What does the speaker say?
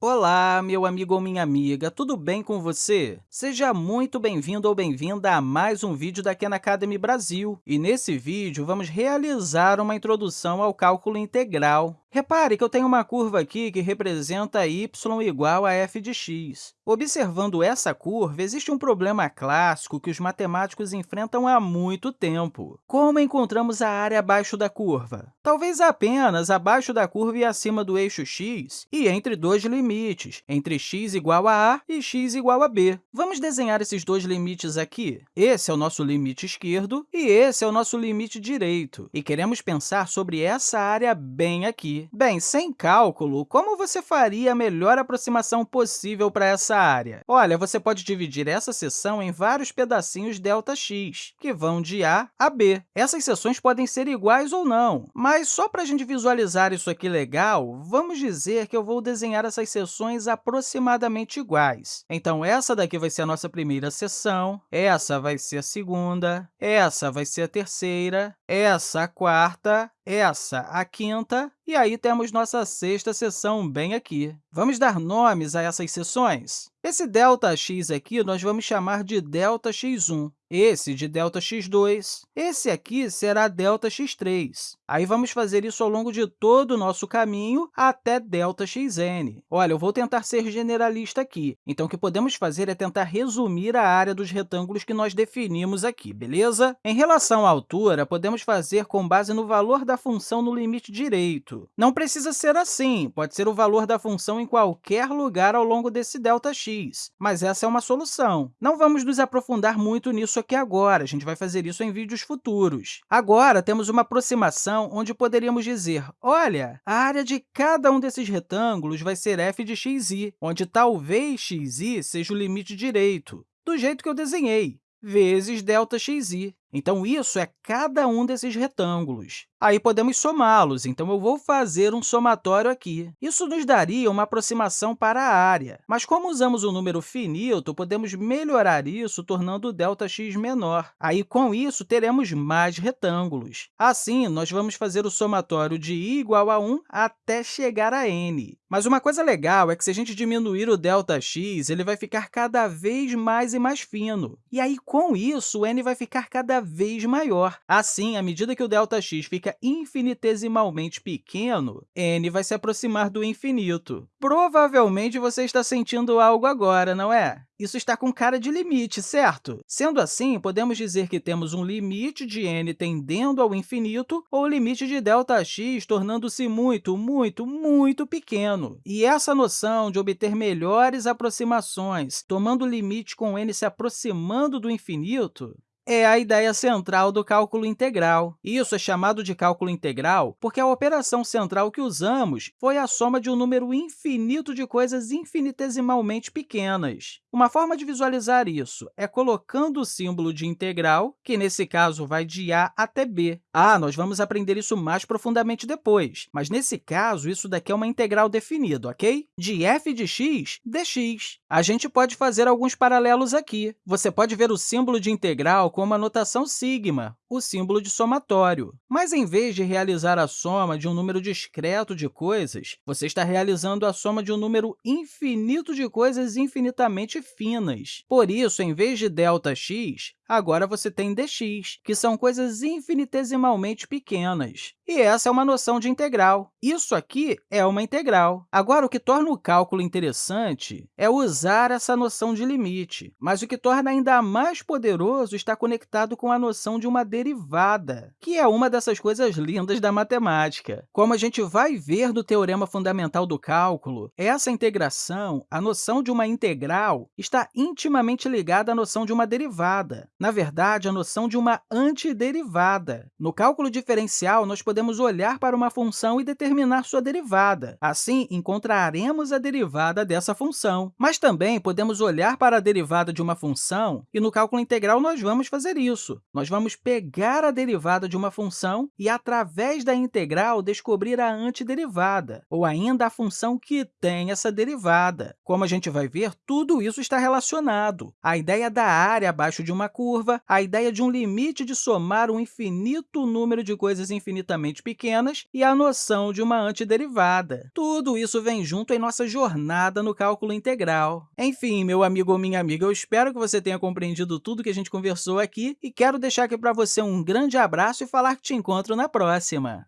Olá, meu amigo ou minha amiga, tudo bem com você? Seja muito bem-vindo ou bem-vinda a mais um vídeo da Khan Academy Brasil. E nesse vídeo, vamos realizar uma introdução ao cálculo integral. Repare que eu tenho uma curva aqui que representa y igual a f de x. Observando essa curva, existe um problema clássico que os matemáticos enfrentam há muito tempo. Como encontramos a área abaixo da curva? Talvez apenas abaixo da curva e acima do eixo x, e entre dois limites, entre x igual a a e x igual a b. Vamos desenhar esses dois limites aqui. Esse é o nosso limite esquerdo e esse é o nosso limite direito. E queremos pensar sobre essa área bem aqui. Bem, sem cálculo, como você faria a melhor aproximação possível para essa área? Olha, você pode dividir essa seção em vários pedacinhos ΔX, que vão de A a B. Essas seções podem ser iguais ou não, mas só para a gente visualizar isso aqui legal, vamos dizer que eu vou desenhar essas seções aproximadamente iguais. Então, essa daqui vai ser a nossa primeira seção, essa vai ser a segunda, essa vai ser a terceira, essa a quarta, essa a quinta, e aí temos nossa sexta seção bem aqui. Vamos dar nomes a essas seções? Esse ΔX aqui nós vamos chamar de ΔX1, esse de ΔX2, esse aqui será ΔX3. Aí vamos fazer isso ao longo de todo o nosso caminho até ΔXn. Olha, eu vou tentar ser generalista aqui, então o que podemos fazer é tentar resumir a área dos retângulos que nós definimos aqui, beleza? Em relação à altura, podemos fazer com base no valor da função no limite direito. Não precisa ser assim, pode ser o valor da função em qualquer lugar ao longo desse ΔX, mas essa é uma solução. Não vamos nos aprofundar muito nisso aqui agora, a gente vai fazer isso em vídeos futuros. Agora, temos uma aproximação onde poderíamos dizer, olha, a área de cada um desses retângulos vai ser f de xi, onde talvez xi seja o limite direito, do jeito que eu desenhei, vezes ΔXi. Então, isso é cada um desses retângulos. Aí podemos somá-los, então eu vou fazer um somatório aqui. Isso nos daria uma aproximação para a área, mas como usamos um número finito, podemos melhorar isso tornando o ΔX menor. Aí, com isso, teremos mais retângulos. Assim, nós vamos fazer o somatório de i igual a 1 até chegar a n. Mas uma coisa legal é que, se a gente diminuir o ΔX, ele vai ficar cada vez mais e mais fino. E aí, com isso, o n vai ficar cada cada vez maior. Assim, à medida que o ΔX fica infinitesimalmente pequeno, n vai se aproximar do infinito. Provavelmente você está sentindo algo agora, não é? Isso está com cara de limite, certo? Sendo assim, podemos dizer que temos um limite de n tendendo ao infinito ou limite de ΔX tornando-se muito, muito, muito pequeno. E essa noção de obter melhores aproximações, tomando o limite com n se aproximando do infinito, é a ideia central do cálculo integral. Isso é chamado de cálculo integral porque a operação central que usamos foi a soma de um número infinito de coisas infinitesimalmente pequenas. Uma forma de visualizar isso é colocando o símbolo de integral, que nesse caso vai de a até b. Ah, nós vamos aprender isso mais profundamente depois, mas nesse caso, isso daqui é uma integral definida, ok? De f de x, dx. A gente pode fazer alguns paralelos aqui. Você pode ver o símbolo de integral como a notação sigma, o símbolo de somatório. Mas, em vez de realizar a soma de um número discreto de coisas, você está realizando a soma de um número infinito de coisas infinitamente finas. Por isso, em vez de ΔX, agora você tem dx, que são coisas infinitesimalmente pequenas. E essa é uma noção de integral. Isso aqui é uma integral. Agora, o que torna o cálculo interessante é usar essa noção de limite, mas o que torna ainda mais poderoso está conectado com a noção de uma derivada, que é uma dessas coisas lindas da matemática. Como a gente vai ver no teorema fundamental do cálculo, essa integração, a noção de uma integral, está intimamente ligada à noção de uma derivada. Na verdade, a noção de uma antiderivada. No cálculo diferencial, nós podemos olhar para uma função e determinar sua derivada. Assim, encontraremos a derivada dessa função. Mas também podemos olhar para a derivada de uma função e, no cálculo integral, nós vamos fazer isso. Nós vamos pegar a derivada de uma função e, através da integral, descobrir a antiderivada, ou ainda a função que tem essa derivada. Como a gente vai ver, tudo isso está relacionado. A ideia da área abaixo de uma curva curva, a ideia de um limite de somar um infinito número de coisas infinitamente pequenas e a noção de uma antiderivada. Tudo isso vem junto em nossa jornada no cálculo integral. Enfim, meu amigo ou minha amiga, eu espero que você tenha compreendido tudo que a gente conversou aqui e quero deixar aqui para você um grande abraço e falar que te encontro na próxima!